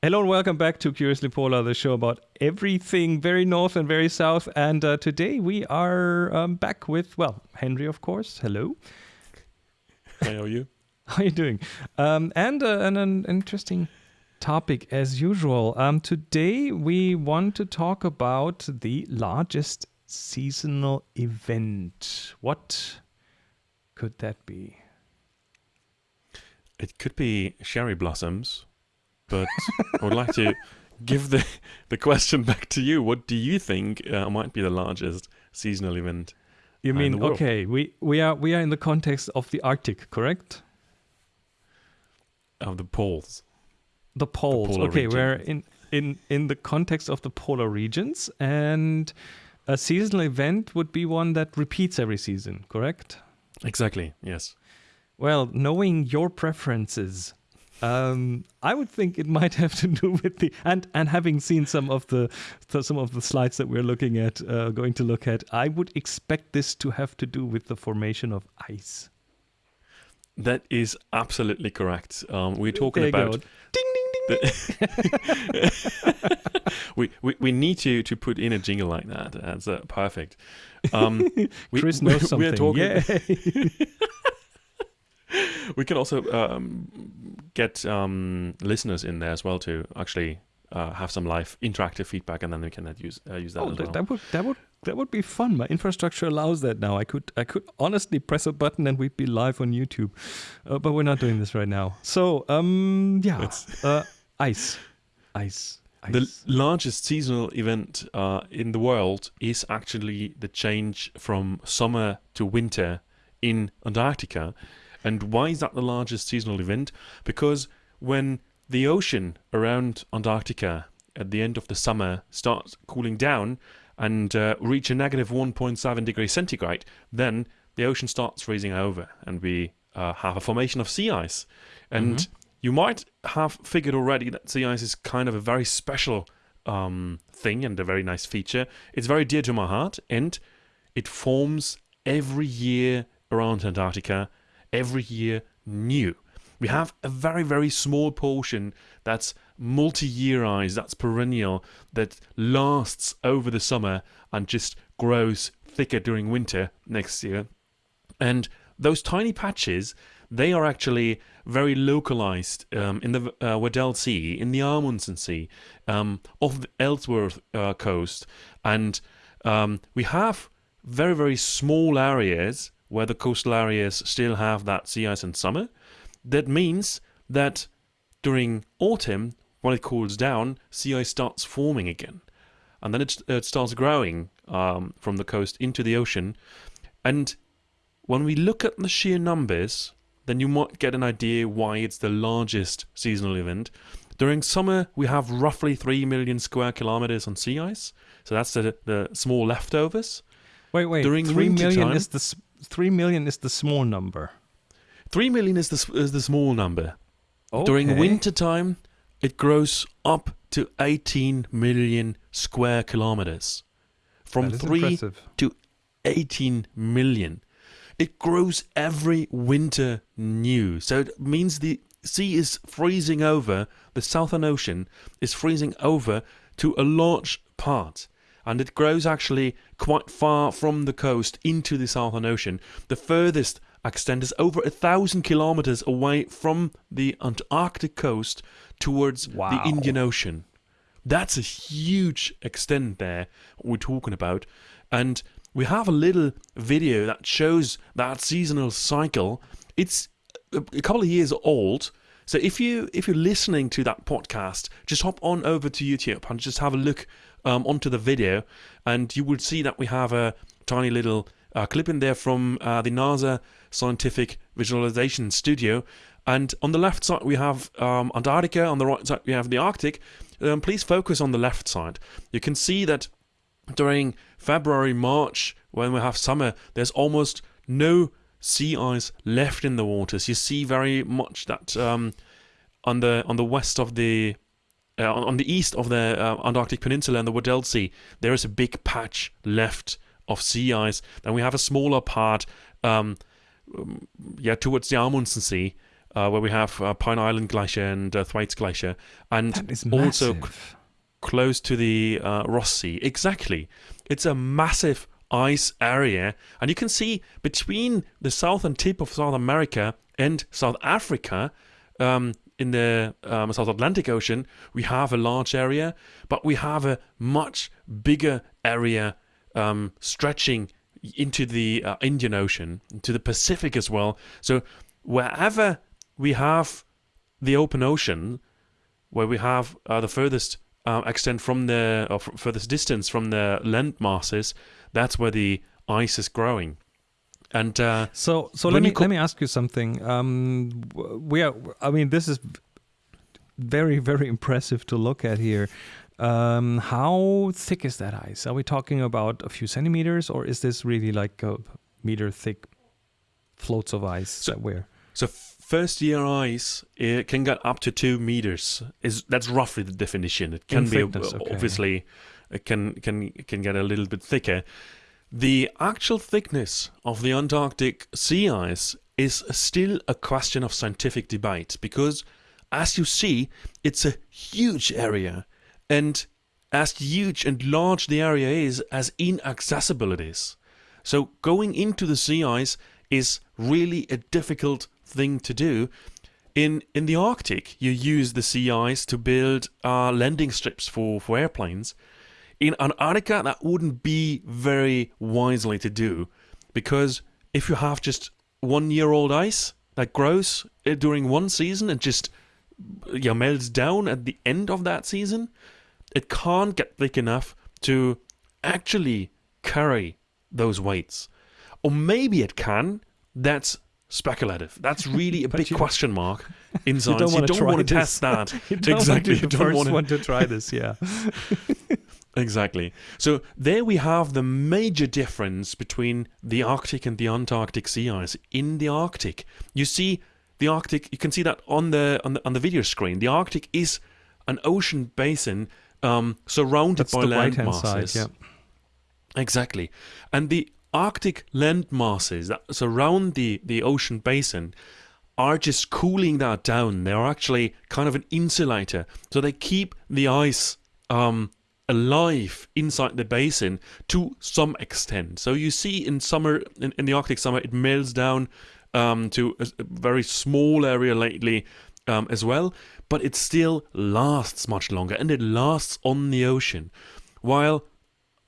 Hello and welcome back to Curiously Polar, the show about everything very north and very south. And uh, today we are um, back with, well, Henry, of course. Hello. How are you? How are you doing? Um, and, uh, and an interesting topic as usual. Um, today we want to talk about the largest seasonal event. What could that be? It could be cherry blossoms but I would like to give the the question back to you. What do you think uh, might be the largest seasonal event? You mean okay? We we are we are in the context of the Arctic, correct? Of the poles. The poles. The okay, region. we're in in in the context of the polar regions, and a seasonal event would be one that repeats every season, correct? Exactly. Yes. Well, knowing your preferences, um, I would think it might have to do with the and and having seen some of the some of the slides that we're looking at, uh, going to look at, I would expect this to have to do with the formation of ice. That is absolutely correct. Um, we're talking about. Go. Ding ding ding. ding. we, we we need to to put in a jingle like that. That's uh, perfect. Um, we, Chris knows we, something. We're talking. we can also um, get um, listeners in there as well to actually uh, have some live interactive feedback, and then we can uh, use uh, use that oh, as well. That would that would that would be fun. My infrastructure allows that now. I could I could honestly press a button and we'd be live on YouTube, uh, but we're not doing this right now. So um yeah, uh, ice, ice. Ice. The largest seasonal event uh, in the world is actually the change from summer to winter in Antarctica. And why is that the largest seasonal event? Because when the ocean around Antarctica at the end of the summer starts cooling down and uh, reach a negative 1.7 degrees centigrade, then the ocean starts freezing over and we uh, have a formation of sea ice. And mm-hmm. you might have figured already that sea ice is kind of a very special um, thing and a very nice feature. It's very dear to my heart and it forms every year around Antarctica every year new. We have a very, very small portion that's multi year ice, that's perennial, that lasts over the summer and just grows thicker during winter next year. And those tiny patches, they are actually very localized um, in the uh, Weddell Sea, in the Amundsen Sea, um, off the Ellsworth uh, coast. And um, we have very, very small areas where the coastal areas still have that sea ice in summer. That means that during autumn, when it cools down, sea ice starts forming again. And then it, it starts growing um, from the coast into the ocean. And when we look at the sheer numbers, then you might get an idea why it's the largest seasonal event. During summer, we have roughly 3 million square kilometers on sea ice. So that's the, the small leftovers. Wait, wait. During 3 million time, is the three million is the small number. Three million is the is the small number. Okay. During winter time, it grows up to 18 million square kilometers. From three impressive. to 18 million. It grows every winter new. So it means the sea is freezing over, the Southern Ocean is freezing over to a large part and it grows actually quite far from the coast into the Southern Ocean. The furthest extent is over a thousand kilometers away from the Antarctic coast towards wow. the Indian Ocean. That's a huge extent there we're talking about. And we have a little video that shows that seasonal cycle. It's a couple of years old. So if you if you're listening to that podcast, just hop on over to YouTube and just have a look um, onto the video, and you will see that we have a tiny little uh, clip in there from uh, the NASA Scientific Visualization Studio. And on the left side, we have um, Antarctica. On the right side, we have the Arctic. Um, please focus on the left side. You can see that during February, March, when we have summer, there's almost no sea ice left in the waters. You see very much that um, on the on the west of the uh, on the east of the uh, Antarctic Peninsula and the Weddell Sea, there is a big patch left of sea ice. Then we have a smaller part, um, um yeah, towards the Amundsen Sea, uh, where we have uh, Pine Island Glacier and uh, Thwaites Glacier, and also massive. close to the uh, Ross Sea. Exactly. It's a massive ice area, and you can see between the southern tip of South America and South Africa, um, in the um, South Atlantic Ocean, we have a large area, but we have a much bigger area um, stretching into the uh, Indian Ocean, to the Pacific as well. So wherever we have the open ocean, where we have uh, the furthest uh, extent from the or furthest distance from the land masses, that's where the ice is growing. And uh, So, so let me let me ask you something. Um, we are. I mean, this is very very impressive to look at here. Um, how thick is that ice? Are we talking about a few centimeters, or is this really like a meter thick floats of ice So- that we're? so first year ice it can get up to two meters. Is that's roughly the definition? It can In be thickness, okay. obviously it can can can get a little bit thicker. The actual thickness of the Antarctic sea ice is still a question of scientific debate because, as you see, it's a huge area, and as huge and large the area is, as inaccessible it is. So going into the sea ice is really a difficult thing to do. In in the Arctic, you use the sea ice to build uh, landing strips for, for airplanes. In Antarctica, that wouldn't be very wisely to do because if you have just one year old ice that grows uh, during one season and just you know, melts down at the end of that season, it can't get thick enough to actually carry those weights. Or maybe it can. That's speculative. That's really a big you- question mark in science. You don't, want to test that. You don't exactly. want to You don't wanna- one to try this. Yeah. Exactly. So there we have the major difference between the Arctic and the Antarctic sea ice. In the Arctic, you see the Arctic. You can see that on the on the on the video screen. The Arctic is an ocean basin um, surrounded That's by land masses. side. Yeah. Exactly. And the Arctic land masses that surround the, the ocean basin are just cooling that down. They're actually kind of an insulator. So they keep the ice um, alive inside the basin to some extent. So you see in summer, in, in the Arctic summer, it melts down um, to a, a very small area lately um, as well, but it still lasts much longer and it lasts on the ocean. While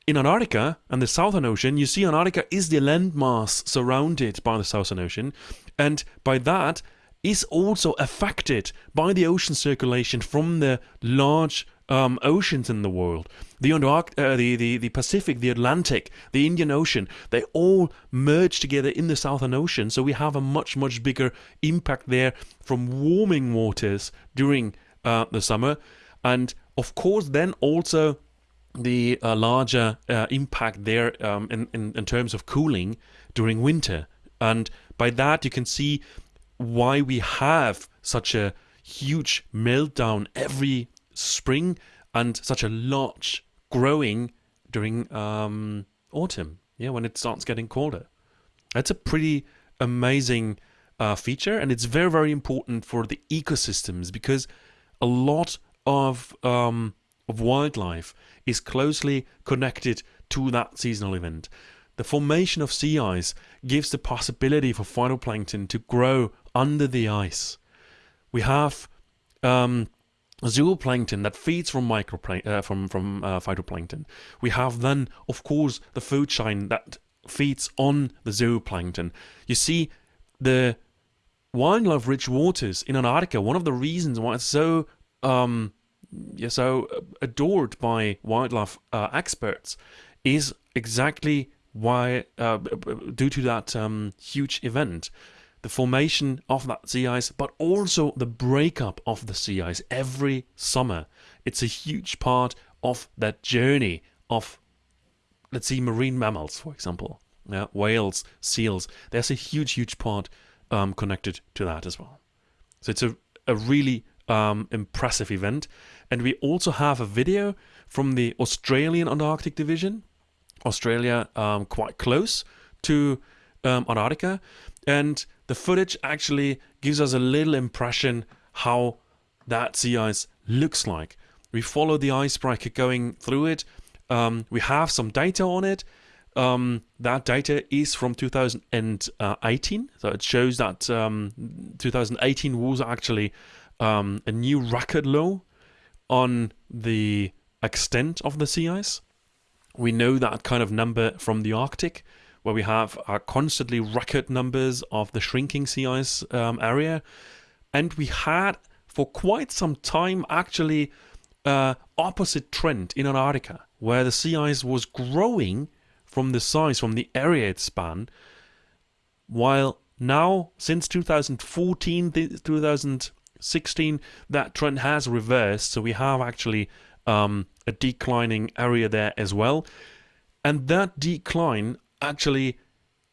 in Antarctica and the Southern Ocean, you see Antarctica is the landmass surrounded by the Southern Ocean, and by that is also affected by the ocean circulation from the large um, oceans in the world. The, uh, the, the, the Pacific, the Atlantic, the Indian Ocean, they all merge together in the Southern Ocean, so we have a much, much bigger impact there from warming waters during uh, the summer. And of course, then also the uh, larger uh, impact there um, in, in, in terms of cooling during winter. And by that, you can see why we have such a huge meltdown every spring and such a large growing during um, autumn, yeah, when it starts getting colder. That's a pretty amazing uh, feature, and it's very, very important for the ecosystems because a lot of um, of wildlife is closely connected to that seasonal event. The formation of sea ice gives the possibility for phytoplankton to grow under the ice. We have um, zooplankton that feeds from microplan- uh, from from uh, phytoplankton. We have then, of course, the food chain that feeds on the zooplankton. You see, the wildlife-rich waters in Antarctica. One of the reasons why it's so um, yeah, so adored by wildlife uh, experts is exactly why uh, due to that um, huge event the formation of that sea ice but also the breakup of the sea ice every summer it's a huge part of that journey of let's see marine mammals for example yeah, whales seals there's a huge huge part um, connected to that as well so it's a, a really um, impressive event. And we also have a video from the Australian Antarctic Division, Australia um, quite close to um, Antarctica. And the footage actually gives us a little impression how that sea ice looks like. We follow the icebreaker going through it. Um, we have some data on it. Um, that data is from 2018, so it shows that um, 2018 was actually um, a new record low on the extent of the sea ice. We know that kind of number from the Arctic, where we have uh, constantly record numbers of the shrinking sea ice um, area, and we had for quite some time actually uh, opposite trend in Antarctica, where the sea ice was growing from the size, from the area it spanned, while now, since 2014, 2016, that trend has reversed. So we have actually um, a declining area there as well. And that decline actually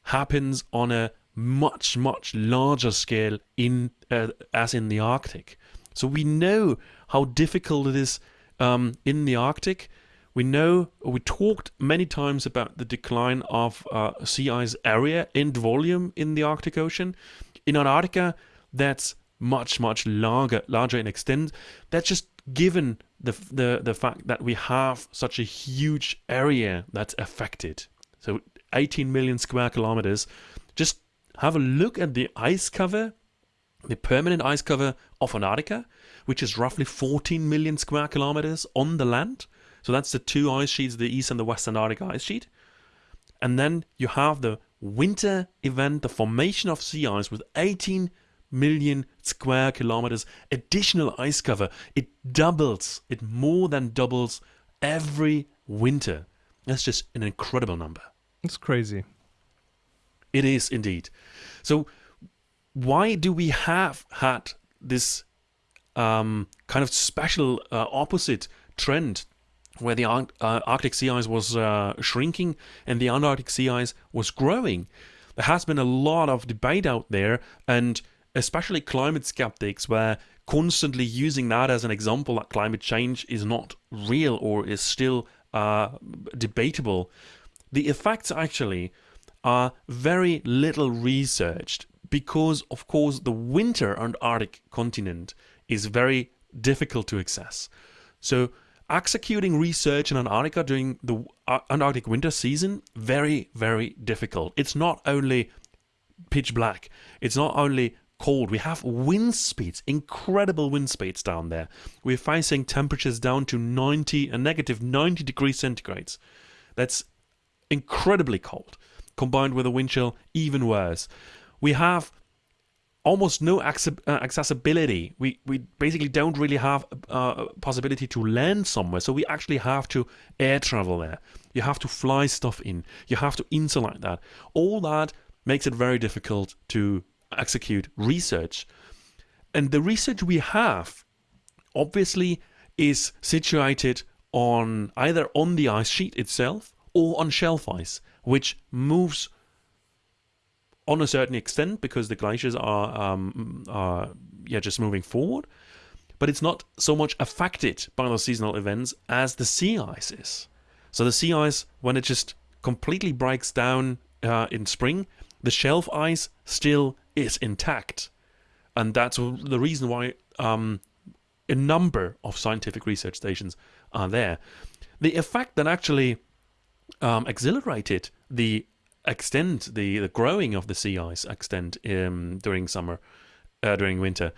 happens on a much, much larger scale in uh, as in the Arctic. So we know how difficult it is um, in the Arctic. We know we talked many times about the decline of uh, sea ice area and volume in the Arctic Ocean. In Antarctica, that's much much larger larger in extent. That's just given the the the fact that we have such a huge area that's affected. So 18 million square kilometers. Just have a look at the ice cover, the permanent ice cover of Antarctica, which is roughly 14 million square kilometers on the land. So that's the two ice sheets, the east and the west Antarctic ice sheet. And then you have the winter event, the formation of sea ice with 18 million square kilometers additional ice cover. It doubles, it more than doubles every winter. That's just an incredible number. It's crazy. It is indeed. So, why do we have had this um, kind of special uh, opposite trend where the uh, Arctic sea ice was uh, shrinking and the Antarctic sea ice was growing? There has been a lot of debate out there, and especially climate skeptics were constantly using that as an example that climate change is not real or is still uh, debatable. The effects actually are very little researched because, of course, the winter Antarctic continent is very difficult to access. So, executing research in Antarctica during the uh, Antarctic winter season very, very difficult. It's not only pitch black. It's not only cold. We have wind speeds, incredible wind speeds down there. We're facing temperatures down to 90 and negative 90 degrees centigrades. That's incredibly cold. Combined with a wind chill, even worse. We have almost no uh, accessibility. We we basically don't really have a uh, possibility to land somewhere. So we actually have to air travel there. You have to fly stuff in. You have to insulate that. All that makes it very difficult to execute research. And the research we have obviously is situated on either on the ice sheet itself or on shelf ice, which moves on a certain extent because the glaciers are, um, are yeah, just moving forward. But it's not so much affected by the seasonal events as the sea ice is. So the sea ice, when it just completely breaks down uh, in spring, the shelf ice still is intact. And that's the reason why um, a number of scientific research stations are there. The effect that actually um, accelerated the extent, the, the growing of the sea ice extent um, during summer, uh, during winter,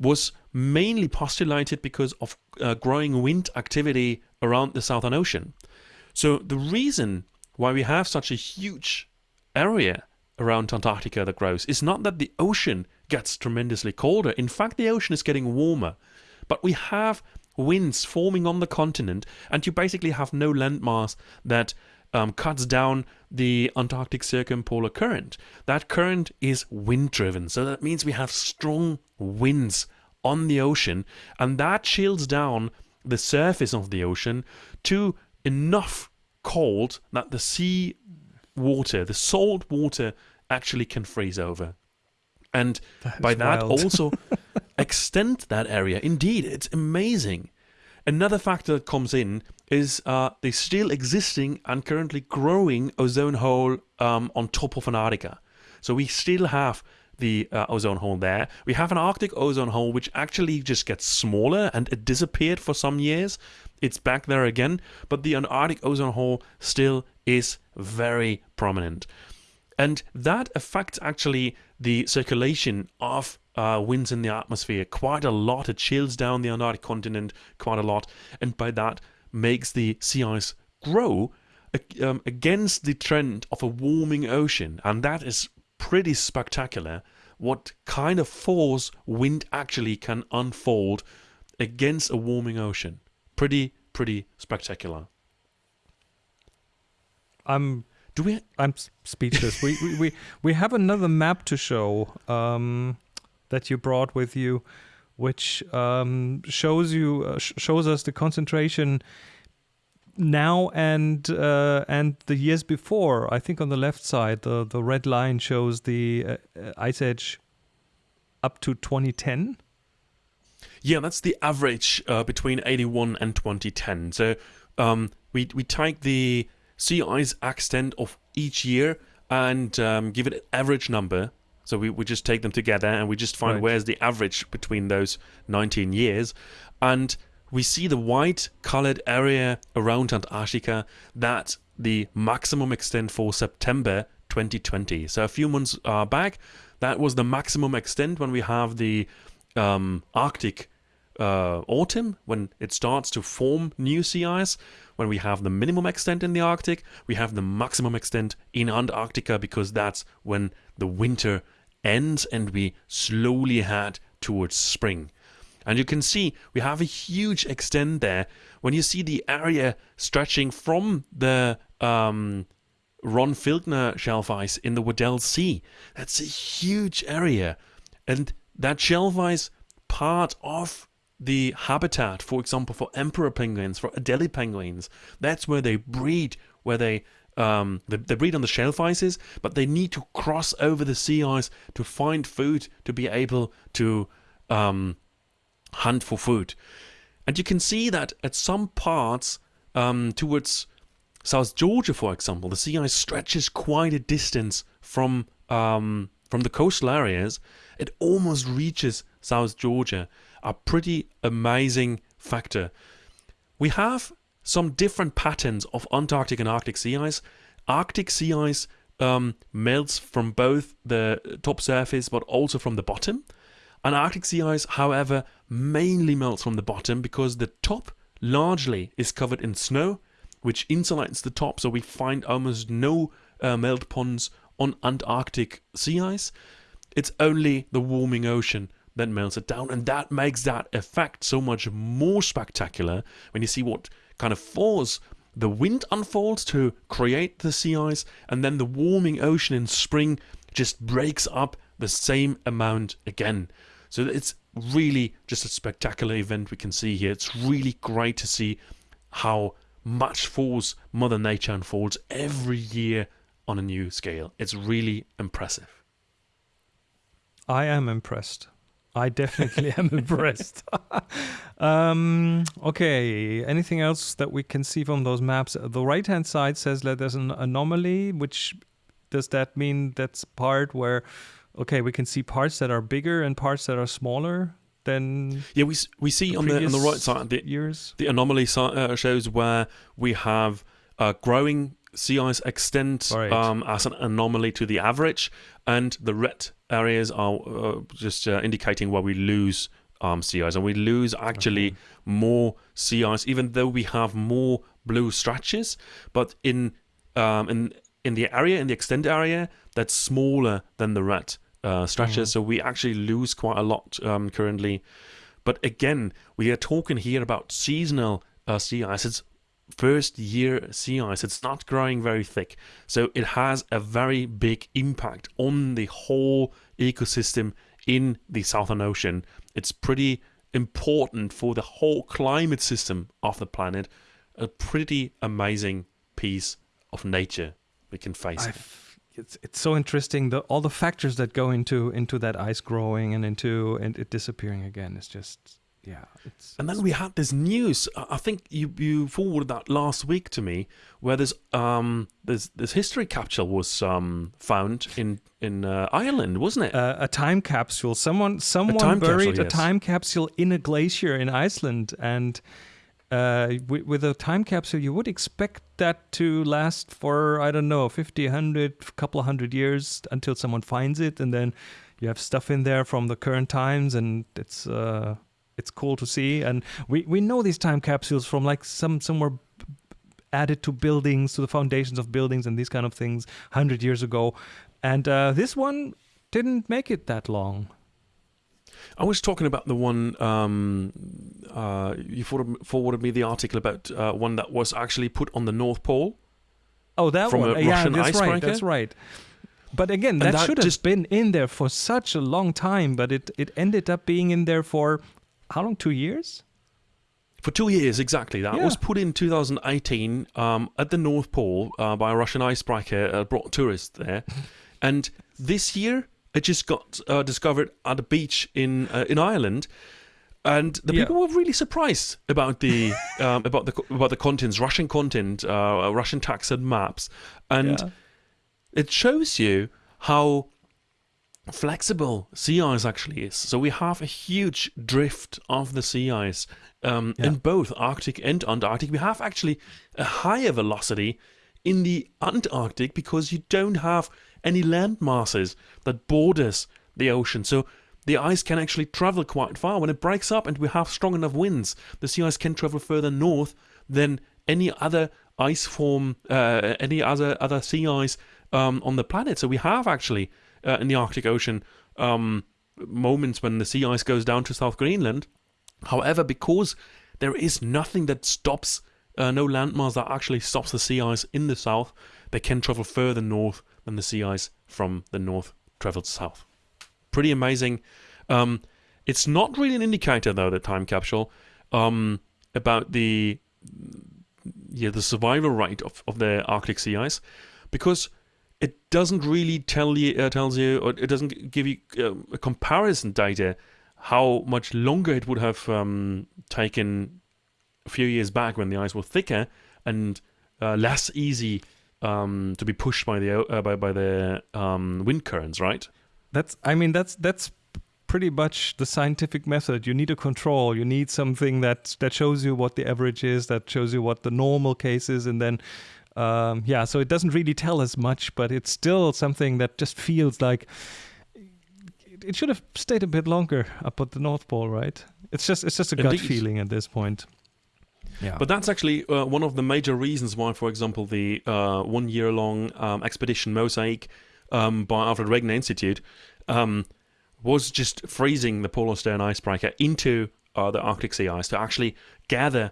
was mainly postulated because of uh, growing wind activity around the Southern Ocean. So the reason why we have such a huge area around Antarctica that grows is not that the ocean gets tremendously colder. In fact, the ocean is getting warmer. But we have winds forming on the continent, and you basically have no landmass that um, cuts down the Antarctic circumpolar current. That current is wind driven, so that means we have strong winds on the ocean, and that chills down the surface of the ocean to enough cold that the sea water, the salt water, actually can freeze over. And that by that wild. also extend that area. Indeed, it's amazing. Another factor that comes in is uh, the still existing and currently growing ozone hole um, on top of Antarctica. So we still have the uh, ozone hole there. We have an Arctic ozone hole which actually just gets smaller and it disappeared for some years. It's back there again, but the Antarctic ozone hole still is very prominent. And that affects actually the circulation of uh, winds in the atmosphere quite a lot. It chills down the Antarctic continent quite a lot, and by that makes the sea ice grow um, against the trend of a warming ocean, and that is pretty spectacular. What kind of force wind actually can unfold against a warming ocean? Pretty, pretty spectacular. I'm do we? I'm speechless. we, we we we have another map to show um, that you brought with you, which um, shows you uh, sh- shows us the concentration now and uh, and the years before. I think on the left side, the the red line shows the uh, ice edge up to 2010. Yeah, that's the average uh, between 81 and 2010. So um, we we take the sea ice extent of each year and um, give it an average number. So we, we just take them together and we just find right. where's the average between those 19 years. And we see the white colored area around Antarctica that the maximum extent for September 2020. So a few months uh, back, that was the maximum extent when we have the um, Arctic uh, autumn, when it starts to form new sea ice when we have the minimum extent in the Arctic, we have the maximum extent in Antarctica because that's when the winter ends and we slowly head towards spring. And you can see we have a huge extent there. When you see the area stretching from the um, Ronne Filchner shelf ice in the Weddell Sea, that's a huge area. And that shelf ice part of the habitat, for example, for emperor penguins, for Adelie penguins. That's where they breed, where they um, they, they, breed on the shelf ices, but they need to cross over the sea ice to find food to be able to um, hunt for food. And you can see that at some parts um, towards South Georgia, for example, the sea ice stretches quite a distance from um, from the coastal areas. It almost reaches South Georgia a pretty amazing factor. We have some different patterns of Antarctic and Arctic sea ice. Arctic sea ice um, melts from both the top surface but also from the bottom. And Arctic sea ice, however, mainly melts from the bottom because the top largely is covered in snow, which insulates the top, so we find almost no uh, melt ponds on Antarctic sea ice. It's only the warming ocean that melts it down. And that makes that effect so much more spectacular when you see what kind of force the wind unfolds to create the sea ice, and then the warming ocean in spring just breaks up the same amount again. So it's really just a spectacular event we can see here. It's really great to see how much force Mother Nature unfolds every year on a new scale. It's really impressive. I am impressed. I definitely am impressed. um, okay, anything else that we can see from those maps? The right hand side says that there's an anomaly, which does that mean that's part where, okay, we can see parts that are bigger and parts that are smaller? Than yeah, we we see on the on the right side the years the anomaly uh, shows where we have uh, growing sea ice extent right. um, as an anomaly to the average, and the red areas are uh, just uh, indicating where we lose um, sea ice, and we lose actually okay. more sea ice, even though we have more blue stretches. But in um, in in the area, in the extent area, that's smaller than the red uh, stretches, mm-hmm. so we actually lose quite a lot um, currently. But again, we are talking here about seasonal uh, sea ice. It's first year sea ice. It's not growing very thick. So it has a very big impact on the whole ecosystem in the Southern Ocean. It's pretty important for the whole climate system of the planet. A pretty amazing piece of nature we can face. It's it's so interesting the all the factors that go into into that ice growing and into and it disappearing again. It's just yeah, it's, And then we had this news. I think you you forwarded that last week to me, where there's um there's this history capsule was um found in in uh, Ireland, wasn't it? uh, a time capsule. Someone someone time buried capsule, a time capsule in a glacier in Iceland, and uh, with, with a time capsule, you would expect that to last for I don't know, 50, 100, couple of hundred years until someone finds it, and then you have stuff in there from the current times, and it's uh, it's cool to see. And we we know these time capsules from like some somewhere added to buildings, to the foundations of buildings, and these kind of things hundred years ago. And uh, this one didn't make it that long. I was talking about the one um, uh, you forwarded, forwarded me the article about uh, one that was actually put on the North Pole. Oh, that From one. a yeah, Russian that's right. That's right. But again, that, that should just- have been in there for such a long time, but it, it ended up being in there for how long? Two years? For two years, exactly. That Yeah. was put in 2018 um, at the North Pole uh, by a Russian icebreaker, uh, brought tourists there. and this year, it just got uh, discovered at a beach in uh, in Ireland. And the Yeah. people were really surprised about the um, about the about the contents, Russian content, uh, Russian text and maps, and Yeah. it shows you how flexible sea ice actually is. So we have a huge drift of the sea ice um, Yeah. in both Arctic and Antarctic. We have actually a higher velocity in the Antarctic because you don't have any land masses that borders the ocean. So the ice can actually travel quite far. When it breaks up and we have strong enough winds, the sea ice can travel further north than any other ice form, uh, any other other sea ice um, on the planet. So we have actually uh, in the Arctic Ocean um, moments when the sea ice goes down to South Greenland. However, because there is nothing that stops, uh, no landmass that actually stops the sea ice in the south, they can travel further north than the sea ice from the north travels south. Pretty amazing. Um, it's not really an indicator, though, the time capsule, um, about the yeah the survival rate of, of the Arctic sea ice, because it doesn't really tell you uh, tells you or it doesn't give you um, a comparison data how much longer it would have um, taken a few years back when the ice was thicker and uh, less easy um, to be pushed by the uh, by by the um, wind currents, right? That's I mean that's that's pretty much the scientific method. You need a control. You need something that that shows you what the average is, that shows you what the normal case is, and then um, yeah. So it doesn't really tell us much, but it's still something that just feels like it, it should have stayed a bit longer up at the North Pole, right? It's just it's just a gut feeling at this point. Yeah. But that's actually uh, one of the major reasons why, for example, the uh, one year long um, expedition Mosaic um, by Alfred Wegener Institute um, was just freezing the Polarstern icebreaker into uh, the Arctic sea ice to actually gather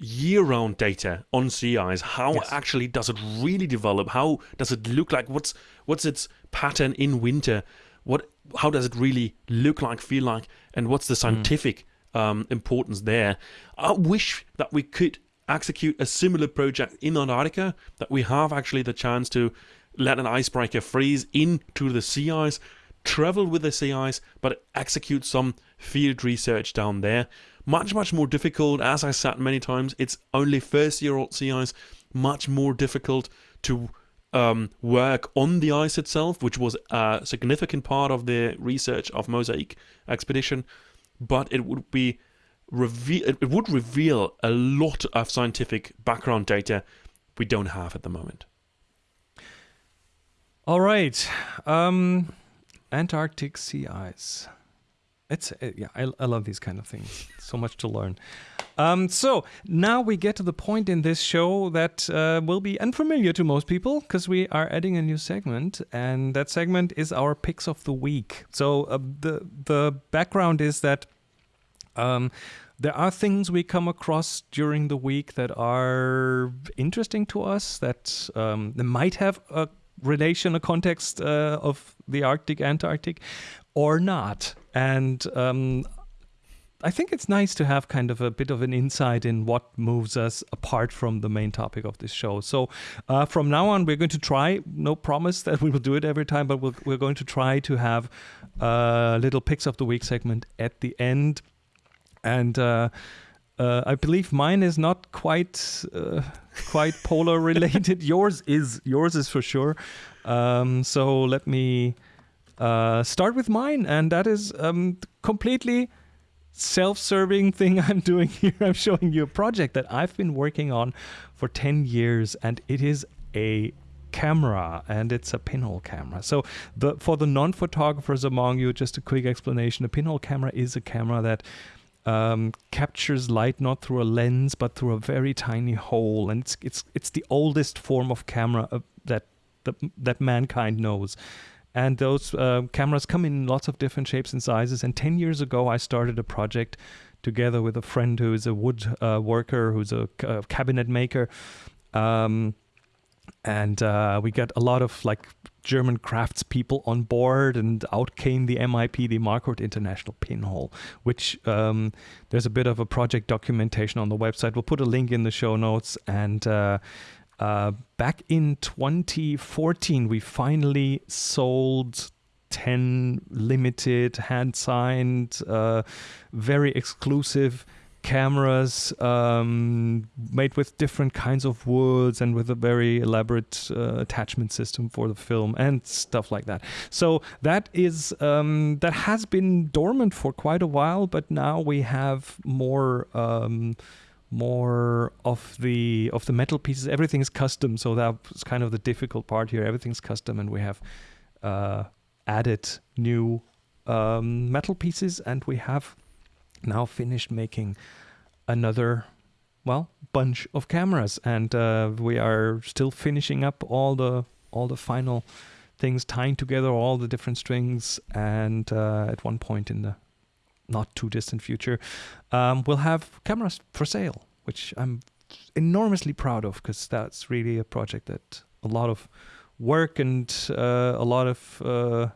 year round data on sea ice. How Yes. actually does it really develop? How does it look like? What's what's its pattern in winter? What how does it really look like, feel like, and what's the scientific um, importance there? I wish that we could execute a similar project in Antarctica. That we have actually the chance to let an icebreaker freeze into the sea ice, travel with the sea ice, but execute some field research down there. Much, much more difficult. As I said many times, it's only first year old sea ice, much more difficult to um, work on the ice itself, which was a significant part of the research of Mosaic expedition. But it would be reveal it would reveal a lot of scientific background data we don't have at the moment. All right. Um, Antarctic sea ice. It's uh, yeah, I, I love these kind of things. So much to learn. Um, so now we get to the point in this show that uh, will be unfamiliar to most people because we are adding a new segment, and that segment is our picks of the week. So uh, the the background is that um, there are things we come across during the week that are interesting to us that um, might have a relation, a context uh, of the Arctic, Antarctic, or not. And um, I think it's nice to have kind of a bit of an insight in what moves us apart from the main topic of this show. So uh, from now on, we're going to try, no promise that we will do it every time, but we'll, we're going to try to have a little picks of the week segment at the end. and uh, uh, I believe mine is not quite uh, quite polar related. yours is yours is for sure. Um, so let me uh, start with mine, and that is um, completely self-serving thing I'm doing here. I'm showing you a project that I've been working on for 10 years and it is a camera and it's a pinhole camera. So the for the non-photographers among you just a quick explanation. A pinhole camera is a camera that um, captures light not through a lens but through a very tiny hole and it's it's it's the oldest form of camera uh, that that that mankind knows and those uh, cameras come in lots of different shapes and sizes. And 10 years ago, I started a project together with a friend who is a wood uh, worker, who's a, a cabinet maker. Um, and uh, we got a lot of like German craftspeople on board, and out came the MIP, the Marquardt International Pinhole, which um, there's a bit of a project documentation on the website. We'll put a link in the show notes, and uh, uh, back in 2014, we finally sold 10 limited, hand signed, uh, very exclusive cameras um, made with different kinds of woods and with a very elaborate uh, attachment system for the film and stuff like that. So that is um, that has been dormant for quite a while, but now we have more. Um, more of the of the metal pieces. Everything is custom, so that's kind of the difficult part here. Everything's custom, and we have uh, added new um, metal pieces, and we have now finished making another well bunch of cameras, and uh, we are still finishing up all the all the final things, tying together all the different strings, and uh, at one point in the not too distant future, um, we'll have cameras for sale, which I'm enormously proud of because that's really a project that a lot of work and uh, a lot of uh,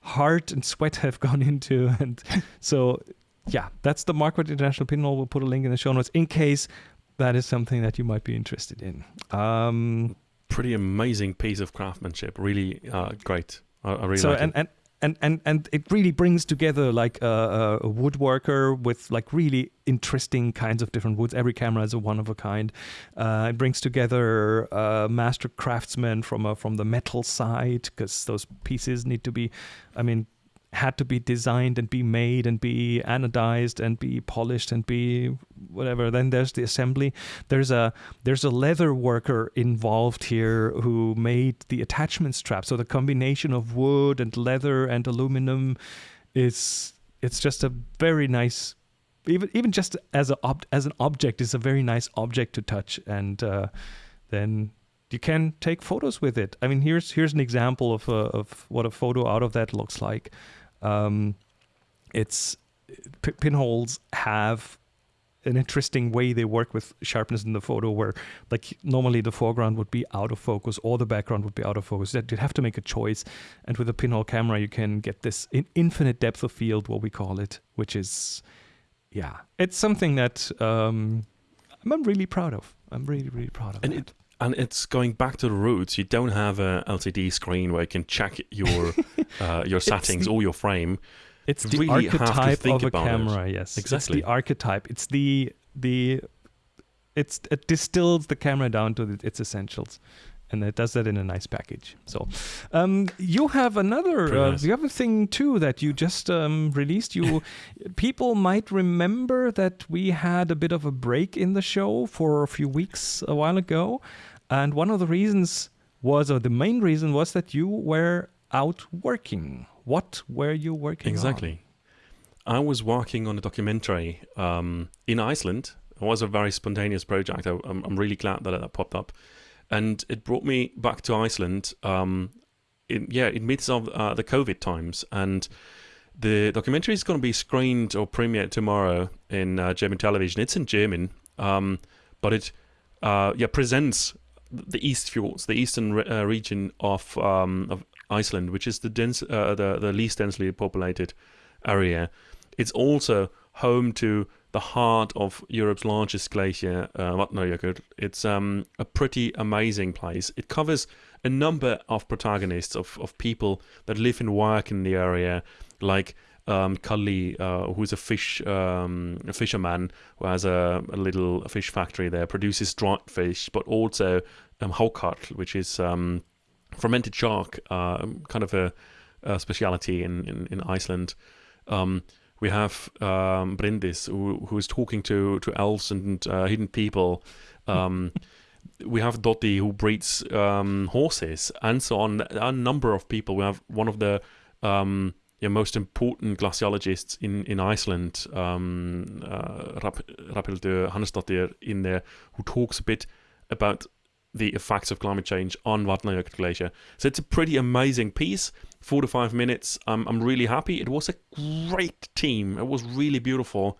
heart and sweat have gone into. And so, yeah, that's the Marquardt International Pinhole. We'll put a link in the show notes in case that is something that you might be interested in. Um, Pretty amazing piece of craftsmanship. Really uh, great. I, I really so like and, it. and and and and it really brings together like a, a, woodworker with like really interesting kinds of different woods. Every camera is a one of a kind. Uh, it brings together a master craftsman from a, from the metal side because those pieces need to be, I mean, had to be designed and be made and be anodized and be polished and be whatever then there's the assembly there's a there's a leather worker involved here who made the attachment strap so the combination of wood and leather and aluminum is it's just a very nice even even just as a ob- as an object is a very nice object to touch and uh, then you can take photos with it. I mean, here's here's an example of of what a photo out of that looks like. Um, it's p- pinholes have an interesting way they work with sharpness in the photo where like normally the foreground would be out of focus or the background would be out of focus. That you'd have to make a choice. And with a pinhole camera you can get this in infinite depth of field what we call it which is yeah. It's something that um, i'm really proud of. I'm really really proud of And that. it and it's going back to the roots. You don't have a LCD screen where you can check your uh, your settings the- or your frame. It's You the really archetype think of a about it. camera. Yes, Exactly. It's the archetype. It's the the it's it distills the camera down to the, its essentials, and it does that in a nice package. So, um, you have another uh, nice. you have a thing too that you just um, released. You people might remember that we had a bit of a break in the show for a few weeks a while ago, and one of the reasons was, or the main reason was that you were out working. What were you working on? Exactly. I was working on a documentary um, in Iceland. It was a very spontaneous project. I, I'm, I'm really glad that that popped up, and it brought me back to Iceland. Um, in, yeah, in midst of uh, the COVID times, and the documentary is going to be screened or premiered tomorrow in uh, German television. It's in German, um, but it uh, yeah presents the East Fjords, the eastern re- uh, region of um, of Iceland, which is the dense, uh, the the least densely populated area. It's also home to the heart of Europe's largest glacier, uh. It's um, a pretty amazing place. It covers a number of protagonists of, of people that live and work in the area, like um, Cully, uh, who's a fish um, a fisherman who has a, a, little fish factory there, produces dried fish, but also um, which is um, fermented shark, uh, kind of a, a speciality in, in, in Iceland. Um, we have um, Bryndis, who, who is talking to, to elves and uh, hidden people. Um, we have Dottie, who breeds um, horses, and so on. A number of people. We have one of the yeah, most important glaciologists in, in Iceland, um, uh, Hrafnhildur Hannesdottir, in there, who talks a bit about the effects of climate change on Vatnajökull Glacier. So it's a pretty amazing piece. Four to five minutes. Um, I'm really happy. It was a great team. It was really beautiful.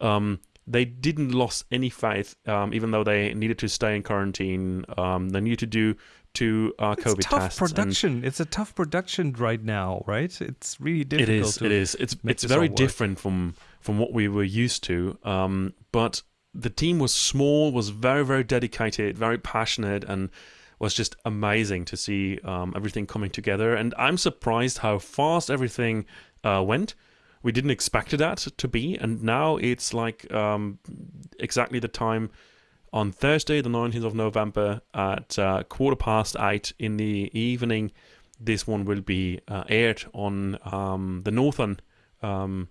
Um, they didn't lose any faith, um, even though they needed to stay in quarantine. Um, they needed to do two uh, it's COVID tough tests. production. It's a tough production right now, right? It's really difficult. It is. it is. It's it's very different from from what we were used to. Um, but the team was small, was very very dedicated, very passionate, and was just amazing to see um, everything coming together. And I'm surprised how fast everything uh, went. We didn't expect that to be, and now it's like um, exactly the time on Thursday, the 19th of November at uh, quarter past eight in the evening. This one will be uh, aired on um, the Northern um,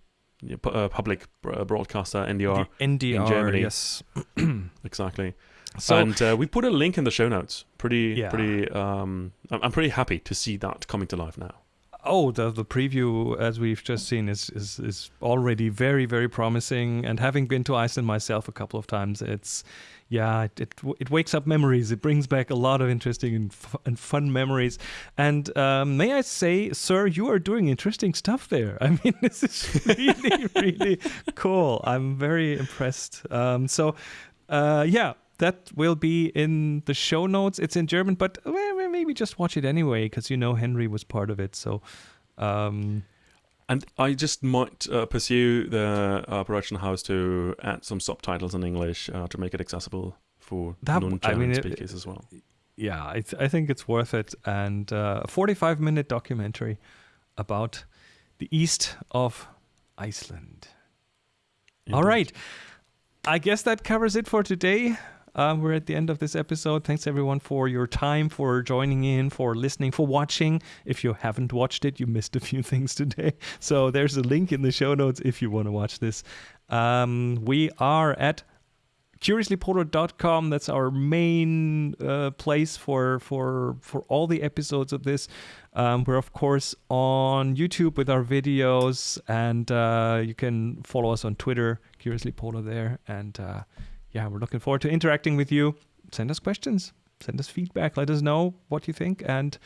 uh, public uh, broadcaster NDR, the NDR in Germany. Yes, exactly. So, and uh, we put a link in the show notes. Pretty, yeah. pretty. Um, I'm pretty happy to see that coming to life now. Oh, the the preview as we've just seen is, is is already very very promising. And having been to Iceland myself a couple of times, it's yeah, it, it, it wakes up memories. It brings back a lot of interesting and, and fun memories. And um, may I say, sir, you are doing interesting stuff there. I mean, this is really, really cool. I'm very impressed. Um, so, uh, yeah, that will be in the show notes. It's in German, but well, maybe just watch it anyway because you know Henry was part of it. So. Um, and I just might uh, pursue the uh, production house to add some subtitles in English uh, to make it accessible for that, non-German I mean, speakers it, as well. Yeah, I, th- I, think it's worth it. And uh, a 45 minute documentary about the east of Iceland. Indeed. All right. I guess that covers it for today. Um, we're at the end of this episode. Thanks everyone for your time, for joining in, for listening, for watching. If you haven't watched it, you missed a few things today. So there's a link in the show notes if you want to watch this. Um, we are at curiouslypolar.com. That's our main uh, place for for for all the episodes of this. Um, we're of course on YouTube with our videos, and uh, you can follow us on Twitter, Curiously Polar there, and. Uh, yeah, we're looking forward to interacting with you. Send us questions, send us feedback, let us know what you think. And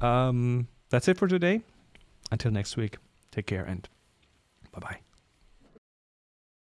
um, that's it for today. Until next week, take care and bye bye.